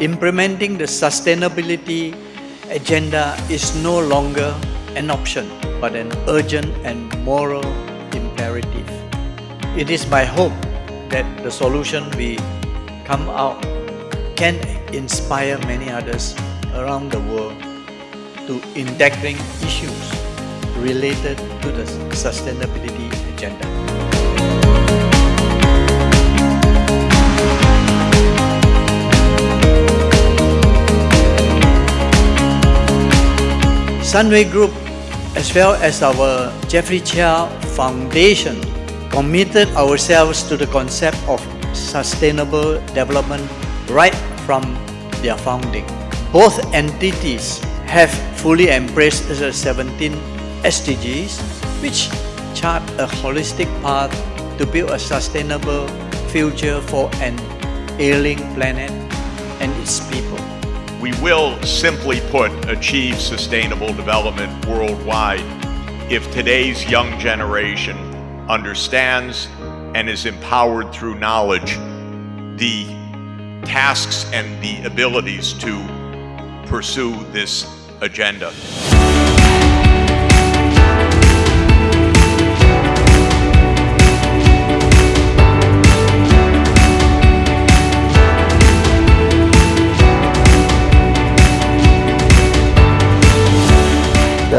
implementing the sustainability agenda is no longer an option, but an urgent and moral imperative. It is my hope that the solution we come out can inspire many others around the world to integrating issues related to the sustainability agenda. Sunway Group as well as our Jeffrey Cheah Foundation committed ourselves to the concept of sustainable development right from their founding. Both entities have fully embraced the 17 SDGs, which chart a holistic path to build a sustainable future for an ailing planet and its people. We will, simply put, achieve sustainable development worldwide if today's young generation understands and is empowered through knowledge the tasks and the abilities to pursue this agenda.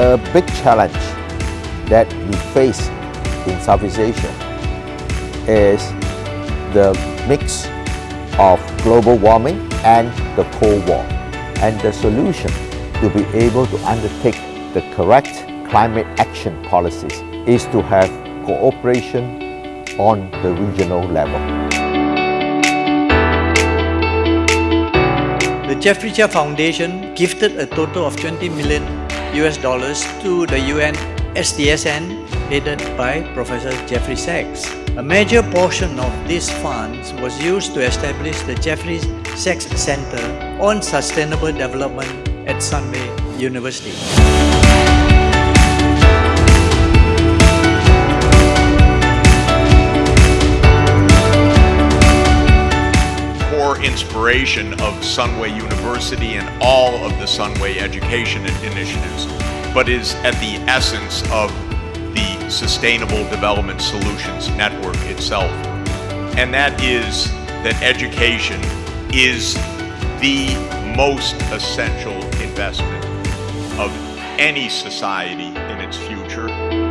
The big challenge that we face in Southeast Asia is the mix of global warming and the Cold War. And the solution to be able to undertake the correct climate action policies is to have cooperation on the regional level. The Jeffrey Cheah Foundation gifted a total of 20 million US dollars to the UN SDSN headed by Professor Jeffrey Sachs. A major portion of these funds was used to establish the Jeffrey Sachs Center on Sustainable Development at Sunway University. Inspiration of Sunway University and all of the Sunway education initiatives, but is at the essence of the Sustainable Development Solutions Network itself. And that is that education is the most essential investment of any society in its future.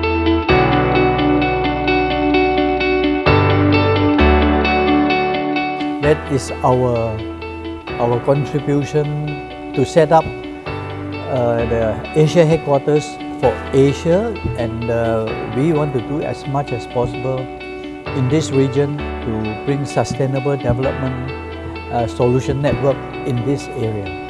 That is our, our contribution to set up uh, the Asia headquarters for Asia and uh, we want to do as much as possible in this region to bring sustainable development uh, solution network in this area.